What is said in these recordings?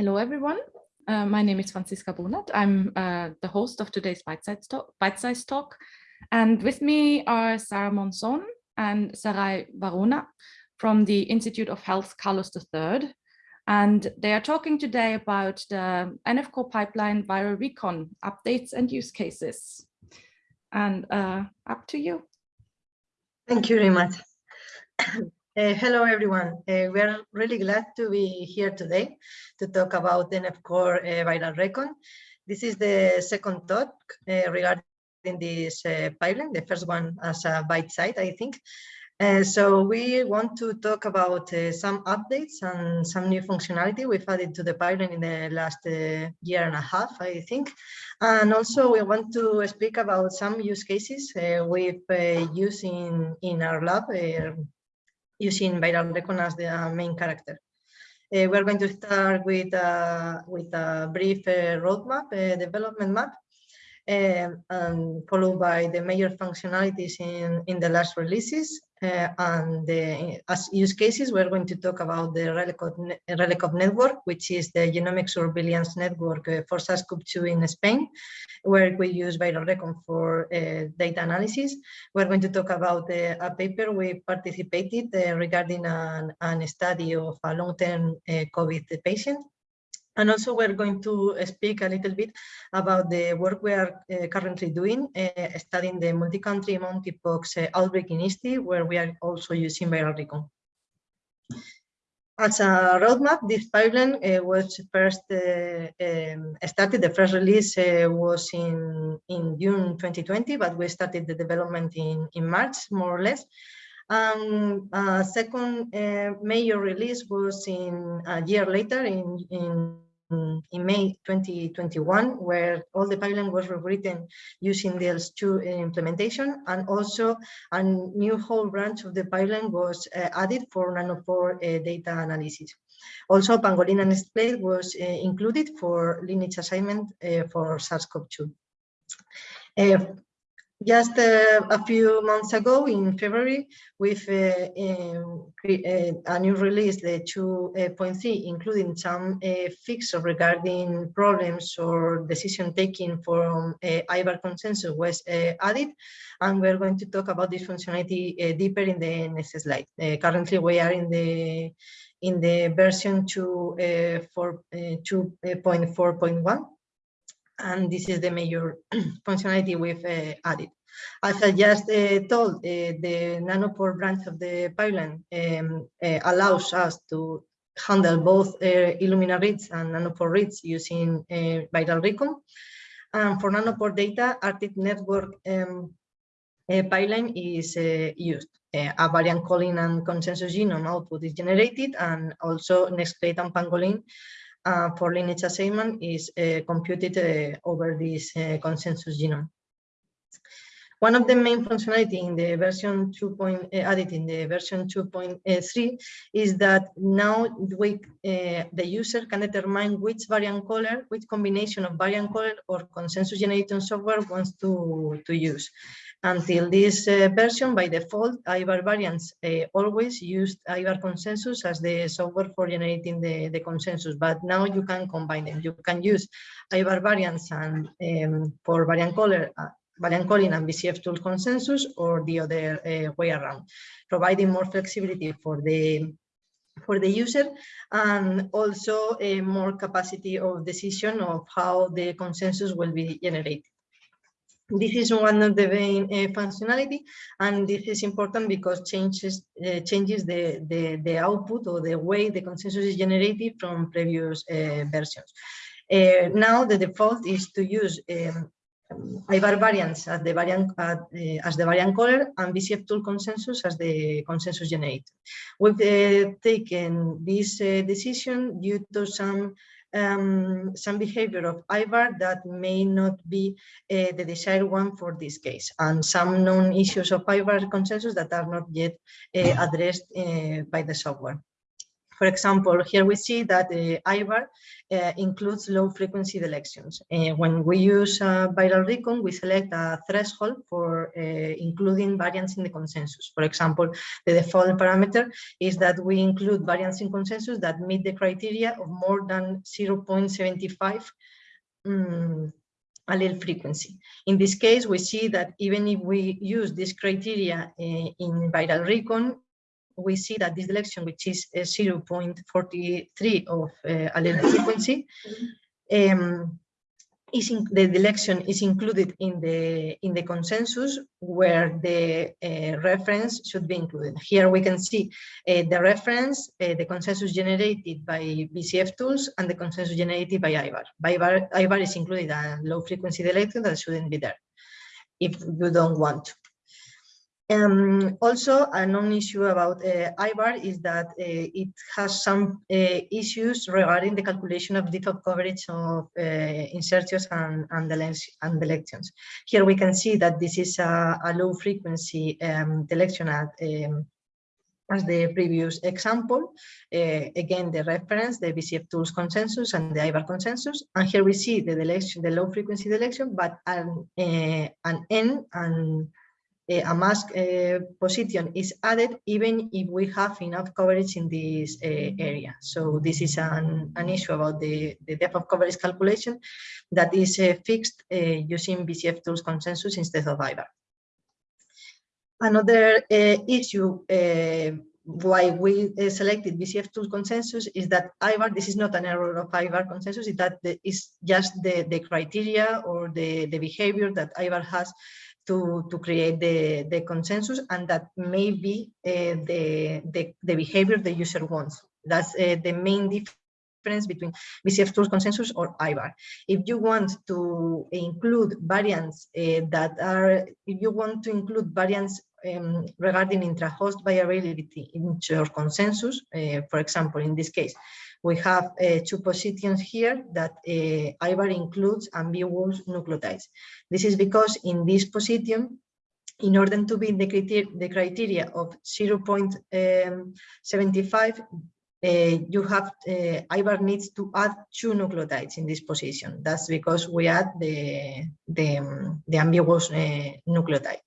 Hello, everyone. Uh, my name is Franziska Bonath. I'm uh, the host of today's Bite-Size talk, Bite talk. And with me are Sara Monzón and Sarai Varona from the Institute of Health Carlos III. And they are talking today about the NF-core pipeline viral recon updates and use cases. And uh, up to you. Thank you very much. Uh, hello, everyone. Uh, we are really glad to be here today to talk about NF-core uh, viral recon. This is the second talk uh, regarding this uh, pipeline, the first one as a bite site, I think. Uh, so we want to talk about some updates and some new functionality we've added to the pipeline in the last year and a half, I think. And also we want to speak about some use cases we've used in, in our lab using viral recon as the main character. Uh, we're going to start with, uh, with a brief uh, roadmap, uh, development map, and followed by the major functionalities in, in the last releases. Uh, and the, as use cases, we're going to talk about the RELECOV, network, which is the genomic surveillance network uh, for SARS-CoV-2 in Spain, where we use viral recon for uh, data analysis. We're going to talk about uh, a paper we participated uh, regarding an, an, study of a long-term uh, COVID patient and also we're going to speak a little bit about the work we are uh, currently doing, uh, studying the multi-country monkeypox uh, outbreak in Italy, where we are also using viral recon. As a roadmap, this pipeline uh, was first uh, um, started, the first release uh, was in, in June 2020, but we started the development in, in March, more or less. Um, uh, second uh, major release was in a year later in, in, in May 2021, where all the pipeline was rewritten using the DSL2 implementation, and also a new whole branch of the pipeline was uh, added for nanopore uh, data analysis. Also, pangolin and Nextclade was uh, included for lineage assignment uh, for SARS-CoV-2. Just uh, a few months ago, in February, with uh, um, uh, a new release, the 2.3, including some uh, fixes regarding problems or decision taking from uh, IVAR consensus was uh, added. And we're going to talk about this functionality uh, deeper in the next slide. currently, we are in the in the version 2.4.1 and this is the major functionality we've uh, added. As I just uh, told, uh, the nanopore branch of the pipeline um, uh, allows us to handle both uh, Illumina reads and nanopore reads using uh, viral recon. And for nanopore data, ARTIC network um, pipeline is used. a variant calling and consensus genome output is generated, and also NextClade and Pangolin uh, for lineage assignment is uh, computed uh, over this consensus genome. One of the main functionality in the version 2. Point, added in the version 2.3 is that now we, the user can determine which variant caller, which combination of variant caller or consensus generating software wants to, to use. Until this uh, version, by default, IVAR variants uh, always used IVAR consensus as the software for generating the, the consensus, but now you can combine them. You can use IVAR variants and um, for variant caller, uh, variant calling and BCF tool consensus or the other uh, way around, providing more flexibility for the for the user and also a more capacity of decision of how the consensus will be generated. This is one of the main uh, functionality, and this is important because changes uh, changes the, the, the output or the way the consensus is generated from previous uh, versions. Uh, now the default is to use um, IVAR variants as the variant uh, as the variant caller and BCF tool consensus as the consensus generator. We've uh, taken this decision due to some um, some behavior of IVAR that may not be uh, the desired one for this case, and some known issues of IVAR consensus that are not yet uh, addressed uh, by the software. For example, here we see that the IVAR uh, includes low frequency delections. Uh, when we use uh, viral recon, we select a threshold for uh, including variants in the consensus. For example, the default parameter is that we include variants in consensus that meet the criteria of more than 0.75 um, allele frequency. In this case, we see that even if we use this criteria uh, in viral recon, we see that this delection, which is uh, 0.43 of uh, allele frequency, um, is in, the deletion is included in the in the consensus where the uh, reference should be included. Here we can see uh, the reference, uh, the consensus generated by BCF tools, and the consensus generated by IVAR. By IVAR, IVAR is included a low frequency deletion that shouldn't be there if you don't want to. Um, also, a non-issue about uh, IVAR is that uh, it has some uh, issues regarding the calculation of depth of coverage of uh, insertions and, and, and delections. Here we can see that this is a, a low frequency um, delection at um, as the previous example. Uh, again, the reference, the BCF tools consensus and the IVAR consensus. And here we see the deletion, the low frequency deletion, but an, uh, an N and a mask uh, position is added even if we have enough coverage in this uh, area. So this is an, an issue about the, the depth of coverage calculation that is uh, fixed using BCF tools consensus instead of IVAR. Another issue why we selected BCF tool consensus is that IVAR, this is not an error of IVAR consensus, is that the, is just the, the criteria or the, the behavior that IVAR has to, to create the, the consensus and that may be uh, the, the, the behavior the user wants. That's uh, the main difference between BCF tools consensus or IVAR. If you want to include variants uh, that are, if you want to include variants um, regarding intra-host variability in your consensus, uh, for example, in this case, we have uh, two positions here that uh, includes ambiguous nucleotides. This is because in this position, in order to meet the criteria, of 0.75, uh, you have uh, needs to add two nucleotides in this position. That's because we add the the, the ambiguous uh, nucleotide.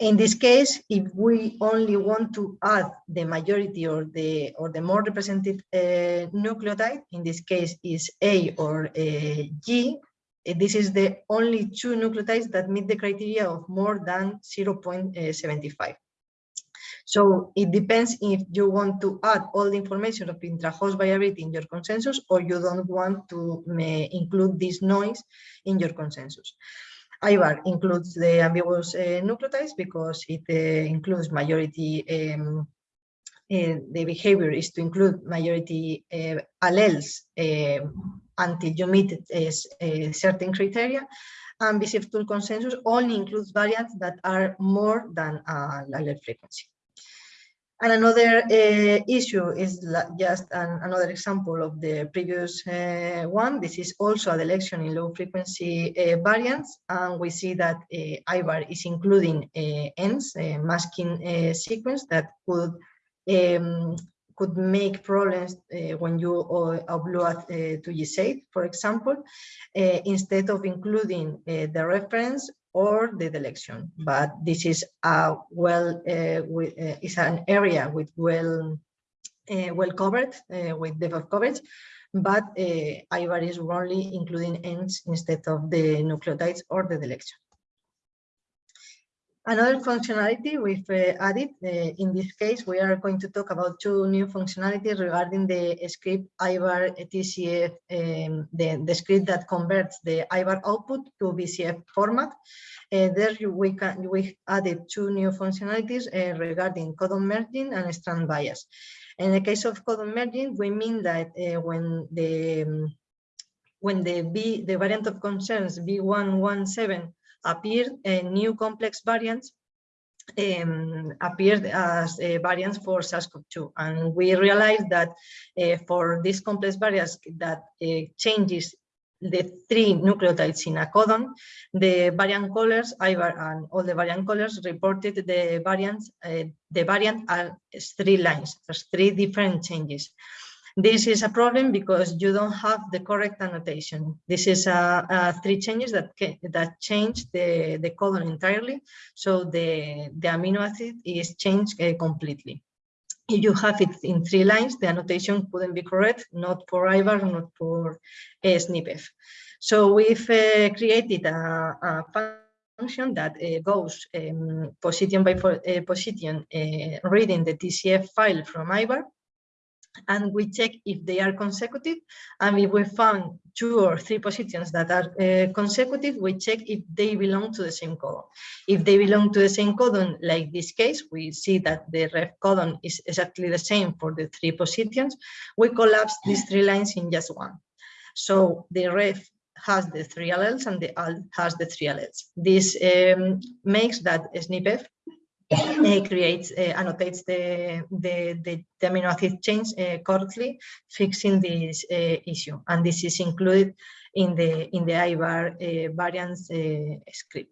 In this case, if we only want to add the majority or the or the more representative uh, nucleotide, in this case is A or uh, G, uh, this is the only two nucleotides that meet the criteria of more than 0.75. So it depends if you want to add all the information of intra-host variability in your consensus or you don't want to uh, include this noise in your consensus. IVAR includes the ambiguous uh, nucleotides because it uh, includes majority, um, uh, the behavior is to include majority uh, alleles uh, until you meet a, certain criteria. And BCF tool consensus only includes variants that are more than uh, allele frequency. And another uh, issue is just an, another example of the previous uh, one. This is also a deletion in low frequency uh, variants. And we see that IVAR is including Ns, masking sequence that could um, could make problems uh, when you upload uh, to GISAID, for example, instead of including the reference or the deletion. But this is a well uh, with, uh, is an area with well uh, well covered with depth of coverage, but uh, IVAR is only including ends instead of the nucleotides or the deletion. Another functionality we've uh, added, uh, in this case, we are going to talk about two new functionalities regarding the script IVAR VCF, um, the, the script that converts the IVAR output to BCF format. Uh, there we, can, we added two new functionalities uh, regarding codon merging and strand bias. In the case of codon merging, we mean that uh, when the um, when the B, the variant of concerns B117 appeared uh, new complex variants um, appeared as uh, variants for SARS-CoV-2. And we realized that uh, for these complex variants that uh, changes the three nucleotides in a codon, the variant IVAR and all the variant callers reported the variants, uh, the variant are three lines. There's three different changes. This is a problem because you don't have the correct annotation. This is uh, uh, three changes that that change the, the codon entirely. So the, the amino acid is changed uh, completely. If you have it in three lines, the annotation couldn't be correct, not for IVAR, not for uh, SnpEff. So we've uh, created a, a function that uh, goes um, position by uh, position uh, reading the VCF file from IVAR and we check if they are consecutive. And if we found two or three positions that are uh, consecutive, we check if they belong to the same codon. If they belong to the same codon, like this case, we see that the ref codon is exactly the same for the three positions. We collapse these three lines in just one. So the ref has the three alleles and the al has the three alleles. This um, makes that SnpEff creates, uh, annotates the, the, the, the, amino acid change uh, correctly, fixing this issue. And this is included in the, in the IVAR variance script.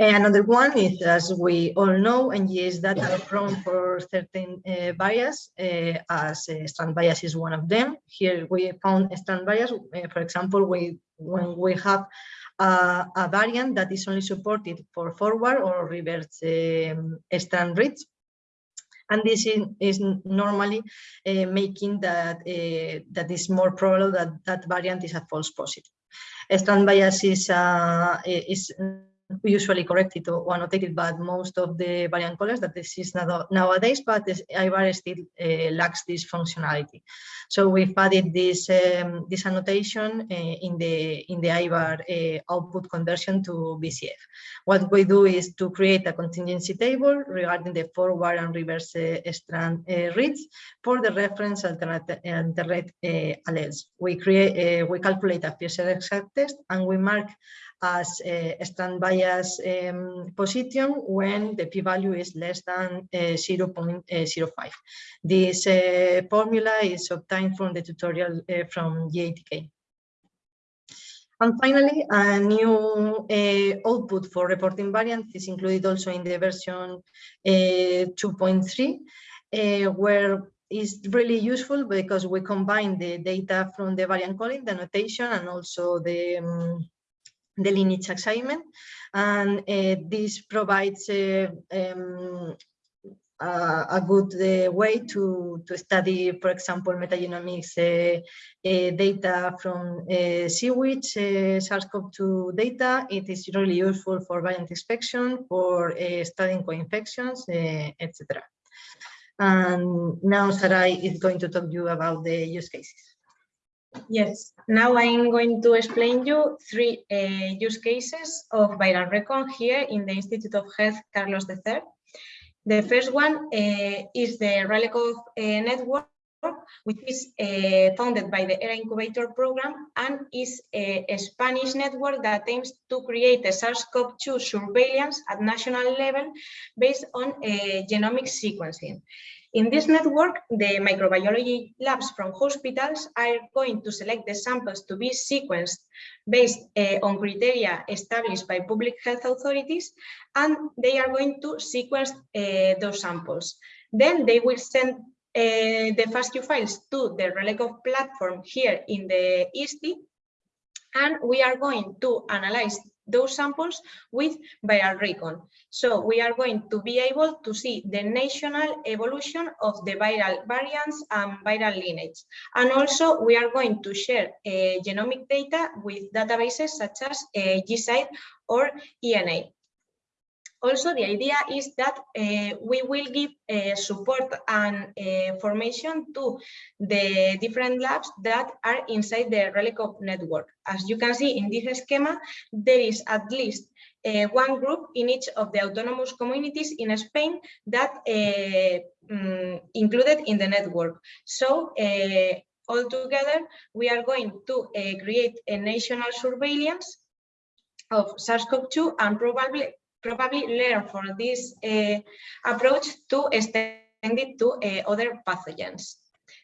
Another one is, as we all know, NGS data are prone for certain uh, bias, uh, as uh, strand bias is one of them. Here we found strand bias, for example, we, when we have uh, a variant that is only supported for forward or reverse um, strand reads. And this is, is normally uh, making that uh, that is more probable that that variant is a false positive. Strand bias is, uh, is usually correct it or annotate it, but most of the variant callers that this is nowadays, but IVAR still uh, lacks this functionality. So we've added this um, this annotation uh, in the in the IVAR uh, output conversion to BCF. What we do is to create a contingency table regarding the forward and reverse strand reads for the reference alternate, alternate alleles. We create we calculate a Fisher exact test and we mark as a strand bias um, position when the p-value is less than uh, 0.05. This formula is obtained from the tutorial from GATK. And finally, a new uh, output for reporting variants is included also in the version uh, 2.3, uh, where is really useful because we combine the data from the variant calling, the notation, and also the um, the lineage assignment. And uh, this provides uh, um, a good uh, way to, to study, for example, metagenomics uh, uh, data from uh, sewage, SARS-CoV-2 data. It is really useful for variant inspection, for studying co-infections, etc. And now Sarai is going to talk to you about the use cases. Yes, now I'm going to explain you three uh, use cases of viral recon here in the Institute of Health Carlos III. The first one uh, is the RELECOV uh, network, which is uh, founded by the HERA Incubator program and is a, a, Spanish network that aims to create a SARS-CoV-2 surveillance at national level based on uh, genomic sequencing. In this network, the microbiology labs from hospitals are going to select the samples to be sequenced based uh, on criteria established by public health authorities, and they are going to sequence uh, those samples. Then they will send uh, the FASTQ files to the RELECOV platform here in the ISTI, and we are going to analyze those samples with viral recon. So we are going to be able to see the national evolution of the viral variants and viral lineage. And also we are going to share uh, genomic data with databases such as uh, or ENA. Also, the idea is that uh, we will give uh, support and uh, formation to the different labs that are inside the RELECOV network. As you can see in this schema, there is at least one group in each of the autonomous communities in Spain that um, included in the network. So uh, altogether, we are going to create a national surveillance of SARS-CoV-2 and probably probably learn from this uh, approach to extend it to uh, other pathogens.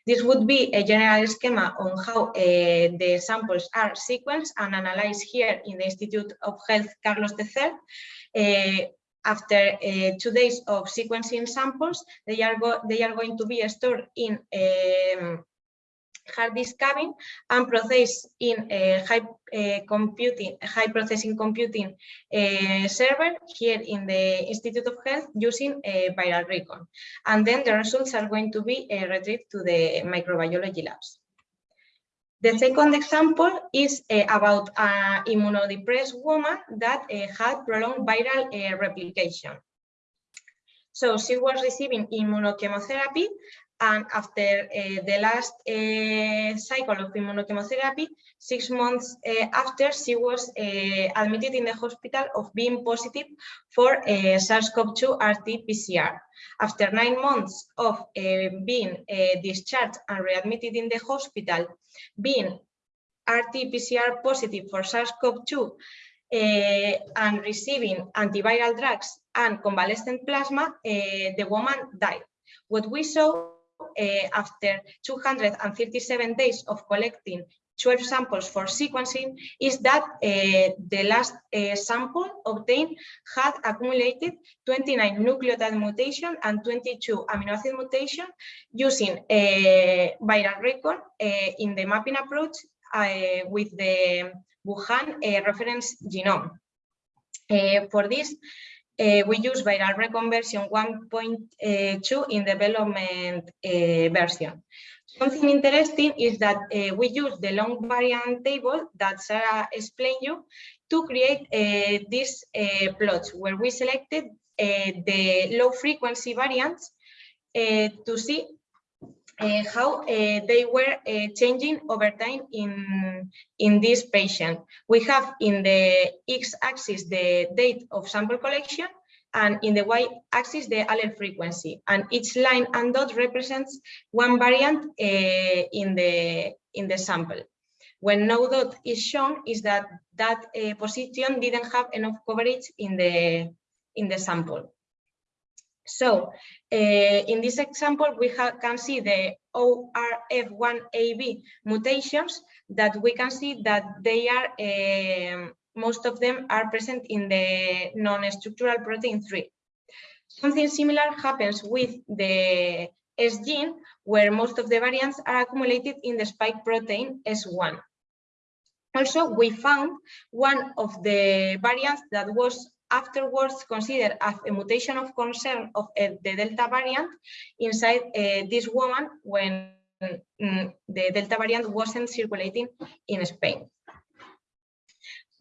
This would be a general schema on how uh, the samples are sequenced and analyzed here in the Institute of Health Carlos III. After two days of sequencing samples, they are, they are going to be stored in um, hard disk cabin and processed in a high uh, computing, high processing computing uh, server here in the Institute of Health using a viral recon. And then the results are going to be uh, retrieved to the microbiology labs. The second example is uh, about an immunodepressed woman that uh, had prolonged viral uh, replication. So she was receiving immunochemotherapy and after uh, the last uh, cycle of immunochemotherapy, six months uh, after, she was admitted in the hospital of being positive for SARS-CoV-2 RT-PCR. After nine months of being discharged and readmitted in the hospital, being RT-PCR positive for SARS-CoV-2 uh, and receiving antiviral drugs and convalescent plasma, uh, the woman died. What we saw after 237 days of collecting 12 samples for sequencing is that uh, the last uh, sample obtained had accumulated 29 nucleotide mutation and 22 amino acid mutation using a viral recon uh, in the mapping approach with the Wuhan uh, reference genome. for this, Eh, we use viral recon version 1.2 in development uh, version. Something interesting is that uh, we use the long variant table that Sarah explained you to create these plots where we selected the low frequency variants to see uh, how uh, they were uh, changing over time in, in this patient. We have in the x-axis the date of sample collection and in the y-axis the allele frequency. And each line and dot represents one variant in, the, in the sample. When no dot is shown is that that position didn't have enough coverage in the, in the sample. So uh, in this example, we can see the ORF1AB mutations that we can see that they are, uh, most of them are present in the non-structural protein 3. Something similar happens with the S gene, where most of the variants are accumulated in the spike protein S1. Also, we found one of the variants that was afterwards considered as a mutation of concern of uh, the Delta variant inside uh, this woman when um, the Delta variant wasn't circulating in Spain.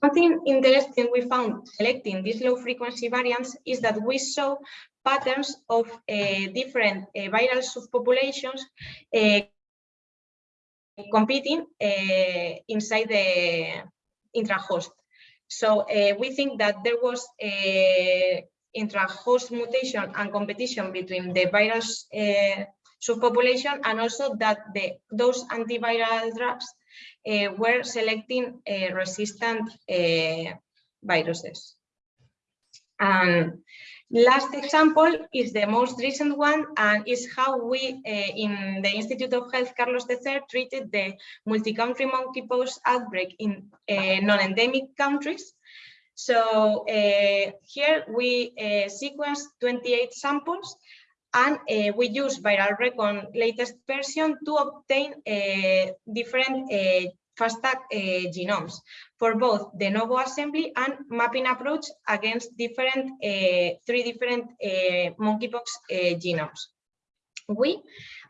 Something interesting we found selecting these low frequency variants is that we saw patterns of uh, different uh, viral subpopulations uh, competing inside the intrahost. So uh, we think that there was a intra-host mutation and competition between the virus uh, subpopulation and also that the, those antiviral drugs uh, were selecting uh, resistant uh, viruses. And Last example is the most recent one and is how we uh, in the Institute of Health Carlos III treated the multi-country monkeypox outbreak in uh, non-endemic countries. So uh, here we sequenced 28 samples and we use viral recon latest version to obtain uh, different uh, FASTA genomes for both de novo assembly and mapping approach against different uh, three different uh, monkeypox genomes. We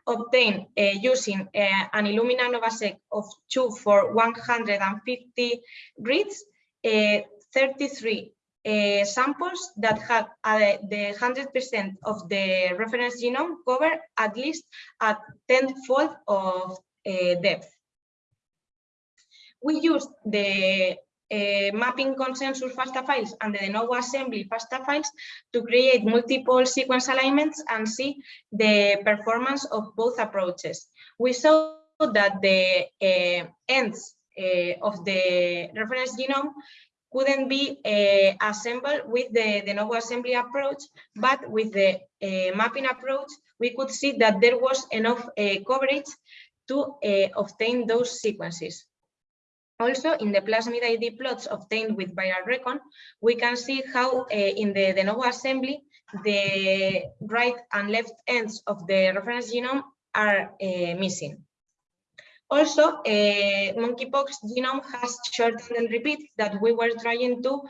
obtain using an Illumina NovaSeq of 2 for 150 grids, 33 uh, samples that had the 100% of the reference genome covered at least a tenfold of depth we used the uh, mapping consensus FASTA files and the de novo assembly FASTA files to create multiple sequence alignments and see the performance of both approaches. We saw that the uh, ends uh, of the reference genome couldn't be assembled with the de novo assembly approach, but with the mapping approach, we could see that there was enough coverage to obtain those sequences. Also, in the plasmid ID plots obtained with viral recon, we can see how uh, in the de novo assembly, the right and left ends of the reference genome are uh, missing. Also, uh, monkeypox genome has short tandem repeat that we were trying to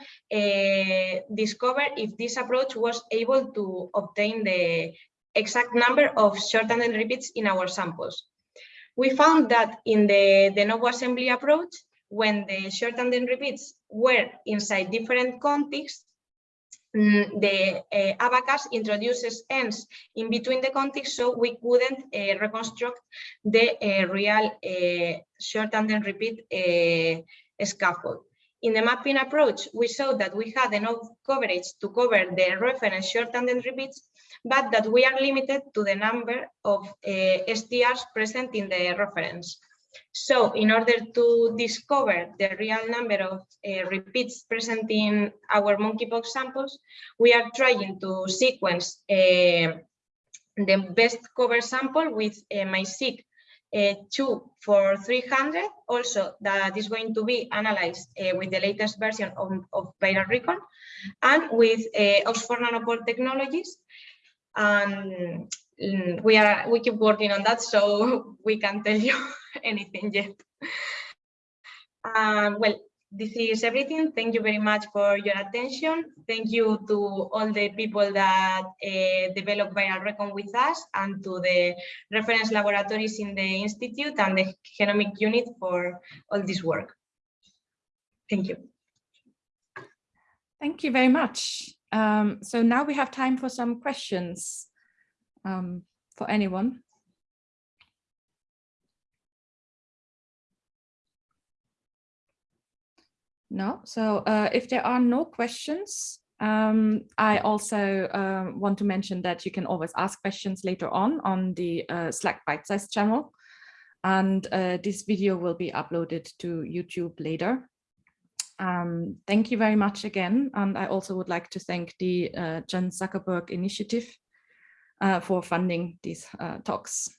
discover if this approach was able to obtain the exact number of short tandem repeats in our samples. We found that in the de novo assembly approach, when the short tandem repeats were inside different contigs, Mm, the uh, ABACAS introduces ends in between the context, so we couldn't uh, reconstruct the uh, real short tandem repeat scaffold. In the mapping approach, we saw that we had enough coverage to cover the reference short tandem repeats, but that we are limited to the number of STRs present in the reference. So in order to discover the real number of uh, repeats present in our monkeypox samples, we are trying to sequence uh, the best cover sample with uh, MiSeq uh, 2 for 300, also that is going to be analyzed with the latest version of, of Viral Recon, and with Oxford Nanopore Technologies. And we are we keep working on that so we can't tell you anything yet. Um, well this is everything. Thank you very much for your attention. Thank you to all the people that uh, develop viral recon with us and to the reference laboratories in the institute and the genomic unit for all this work. Thank you. Thank you very much. Um, so now we have time for some questions um, for anyone? No, so uh, if there are no questions, um, I also uh, want to mention that you can always ask questions later on on the uh, Slack Bite Size channel. And uh, this video will be uploaded to YouTube later. Um, thank you very much again. And I also would like to thank the uh, Chan Zuckerberg Initiative for funding these uh, talks.